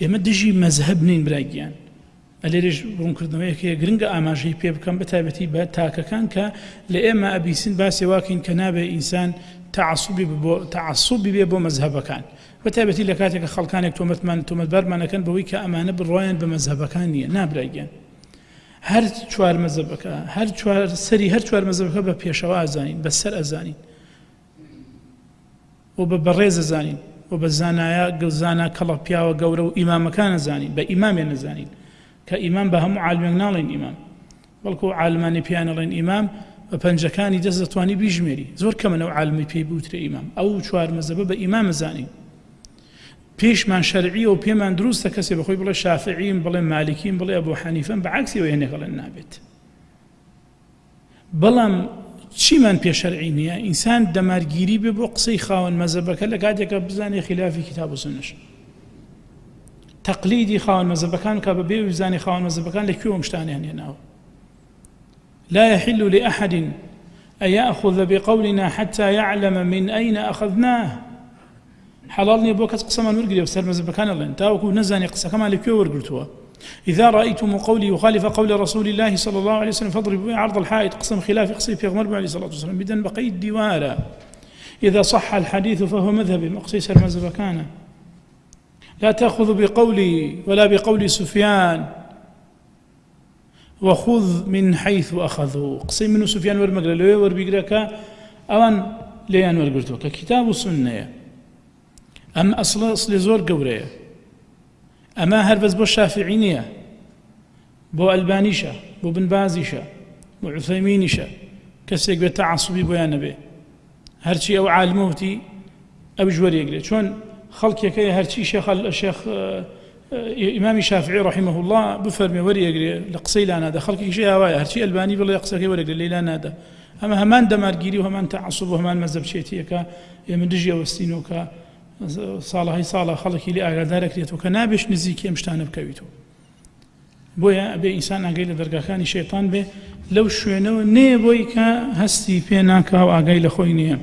ئێمە دژی مەزهب نین براگیان. ئەلێرش ڕوونکردنەوەیەکە گرنگە ئاماژەی پێ بکەم بە تایبەتی بە تاکەکان کە لە ئێمە ئەبیسین باسی واکەین کە نابێ ئینسان تعسوبی بۆ تعسوبی بێ بۆ مەزهبەکان. بە تایبەتی لە کاتێکە خەڵکانێک تۆمەتمان تۆمەتبارمانەکەن بەوەی کە ئەمانە بڕۆیان بە مەزهبەکان نییە. نابراگەن هەر چوار مەزەبەکە هەر سەری هەر چوار مەزەبەکە بە پێشەوە ئازانین بە سەر ئەزانین. و بە بەڕێز ئەزانین. و بە زانایە گەزانە کەڵە پیاوە گەورە و ئیمامەکان نەزانین بە ئیمامێ نەزانین کە ئیمان بە هەموو عالمێک ناڵین ئیمام. بەڵکو عالمانی پیانەڵێن ئیمام بە پەنجەکانی دەست دەتوانی بیژمێری. زۆر کەمەنەوە عالمی پێی بوترێ ئیمام. ئەو چوار مەزەبە بە ئیمام زانین پێشمان شەرعی و پێمان دروستە کەسێ بەخۆی بڵێ شافعیم بڵێ مالکیم بڵێ بۆ حەنیفەن بە عکسی و هێنێکڵێن نابێت. بەڵام چیمان پێشەرعی نییە؟ ئینسان دەمارگیری بێ بۆ قسەی خاوەن مەزەبەکە لە کاتێکە بزانێ خلافی کتاب و سنش تقلیدی خاوەن مەزەبەکان کە بە بێ وزانی خاوەن مەزەبەکان لە کوێ شتانیان هێناوە لا يحل لأحد أن يأخذ بقولنا حتى يعلم من أين أخذناه. حلال نییە بۆ کەس قسەمان وەرگری و سەرمەزبەکان لەن تاوەکو نزانانی قسەکەمان لەکوێ وەرگتووە إذا رأيتم قولي يخالف قول رسول الله صلى الله عليه وسلم فاضربوا عرض الحائط قسم خلاف قصي في غمر عليه الصلاة والسلام بدن بقيد ديوارا إذا صح الحديث فهو مذهبي سر كان لا تأخذ بقولي ولا بقول سفيان. وخذ من حيث أخذوا. قصي من سفيان ورمقل لو وربيقرك أوان ليان ورقرتوك كتاب السنة. ئەم ئەسڵ ئەسلی زۆر گەورەیە ئەمە هەر بەس بۆ شافعی نییە بۆ ئەلبانیشە بۆ بنبازیشە بۆ عوسەمینیشە کەسێک بێت تعسوبی بۆیان نەبێ هەرچی ئەو عالمەوتی ئەو ژوەرێگرێت چۆن خەڵکێکەکەی هەرچی شێخ شێخ ئیمامی شافعی رحمه الله بفەرمێ وەریەگرێ لە قسەی لانادا خەڵکیشی هاوایە هەرچی ئەلبانی بڵێ قسەکەی وەرەگرێ لەیلا نادا. ئەمە هەمان دەمارگیری و هەمان تعسوب و هەمان مەزەبچێتیەکە ئێمە دژی ئەوەستینەوە ساڵهای ساڵە خەڵکی لێ ئاگادارەکرێتەوە کە نابێش نزیکی ئەم شتانە بکەویتەوە بۆیە بێ ئینسان ئاگەی لە دەرگاکانی شێتان بێ لەو شوێنەوە نێ بۆی کە هەستی پێ ناکاو ئاگای لە خۆی نییە